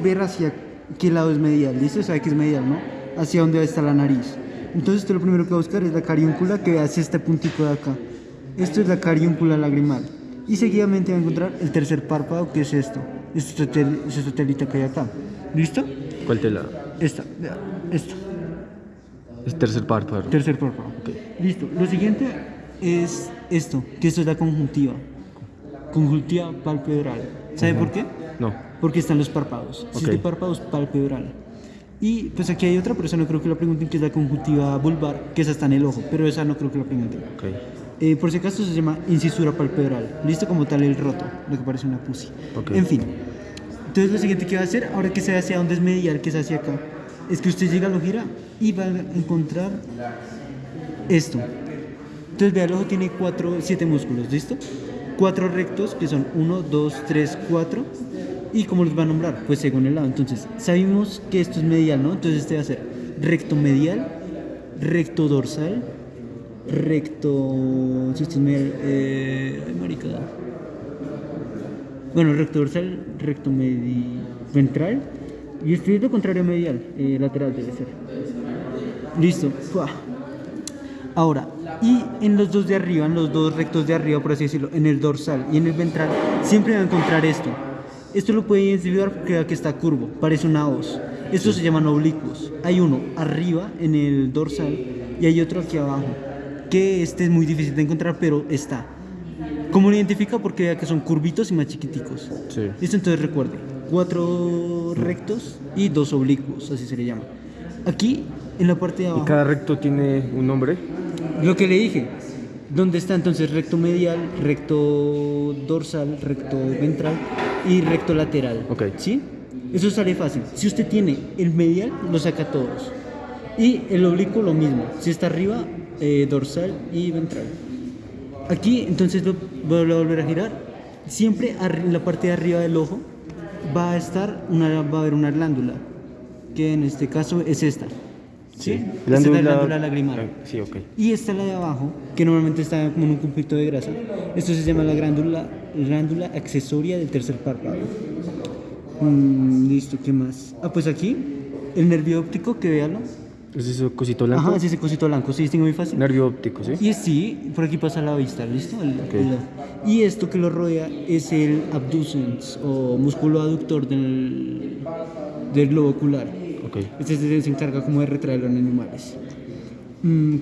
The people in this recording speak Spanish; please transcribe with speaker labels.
Speaker 1: es ver hacia qué lado es medial. ¿Listo? Sabe que es medial, ¿no? Hacia dónde está la nariz. Entonces, usted lo primero que va a buscar es la cariúncula que hacia este puntito de acá. Esto es la cariúncula lagrimal. Y seguidamente va a encontrar el tercer párpado, que es esto. Este esta telita que hay acá. ¿Listo?
Speaker 2: ¿Cuál tela?
Speaker 1: Esta, esta.
Speaker 2: Es tercer párpado.
Speaker 1: Tercer párpado. Listo. Lo siguiente es esto, que esto es la conjuntiva. Conjuntiva palpebral. ¿Sabe por qué?
Speaker 2: No.
Speaker 1: Porque están los párpados. Si
Speaker 2: Ok.
Speaker 1: es de párpados, palpebral. Y pues aquí hay otra, pero esa no creo que la pregunten, que es la conjuntiva vulvar, que esa está en el ojo, pero esa no creo que la pregunten. Eh, por si acaso se llama incisura palpebral. Listo como tal el roto, lo que parece una pussy.
Speaker 2: Ok.
Speaker 1: En fin. Entonces lo siguiente que va a hacer, ahora que se hacia dónde es medial, que es hacia acá, es que usted llega, lo gira y va a encontrar esto. Entonces vea, el ojo tiene cuatro, siete músculos, ¿listo? Cuatro rectos, que son uno, dos, tres, cuatro. ¿Y cómo los va a nombrar? Pues según el lado. Entonces, sabemos que esto es medial, ¿no? Entonces este va a ser recto medial, recto dorsal, recto... Si esto es medial, eh, marica. Bueno, recto dorsal, recto medi ventral. Y esto es lo contrario medial, eh, lateral debe ser. Listo. Fua. Ahora, y en los dos de arriba, en los dos rectos de arriba, por así decirlo, en el dorsal y en el ventral, siempre va a encontrar esto. Esto lo puede identificar porque aquí está curvo, parece una hoz. Estos se llaman oblicuos. Hay uno arriba en el dorsal y hay otro aquí abajo, que este es muy difícil de encontrar, pero está. ¿Cómo lo identifica? Porque vea que son curvitos y más chiquiticos.
Speaker 2: Sí.
Speaker 1: Listo, entonces recuerde, cuatro rectos y dos oblicuos, así se le llama. Aquí, en la parte de
Speaker 2: ¿Y
Speaker 1: abajo,
Speaker 2: cada recto tiene un nombre?
Speaker 1: lo que le dije, ¿dónde está entonces recto medial, recto dorsal, recto ventral y recto lateral?
Speaker 2: Ok.
Speaker 1: ¿Sí? Eso sale fácil. Si usted tiene el medial, lo saca todos. Y el oblicuo lo mismo. Si está arriba, eh, dorsal y ventral. Aquí, entonces, lo voy a volver a girar. Siempre en la parte de arriba del ojo va a estar una, va a haber una glándula, que en este caso es esta. ¿Sí? Esta es la glándula lagrimal.
Speaker 2: Ah, Sí, ok.
Speaker 1: Y esta la de abajo, que normalmente está como en un conflicto de grasa. Esto se llama la glándula, glándula accesoria del tercer párpado. Mm, listo, ¿qué más? Ah, pues aquí, el nervio óptico, que véalo.
Speaker 2: ¿Es ese cosito blanco?
Speaker 1: Ajá, es ese cosito blanco, sí, distingo muy fácil.
Speaker 2: Nervio óptico, ¿sí?
Speaker 1: Y es sí, por aquí pasa la vista, ¿listo? El- el- y esto que lo rodea es el abducens o músculo aductor del, del globo ocular.
Speaker 2: Ok.
Speaker 1: Este se encarga como de retraerlo en animales. Mm,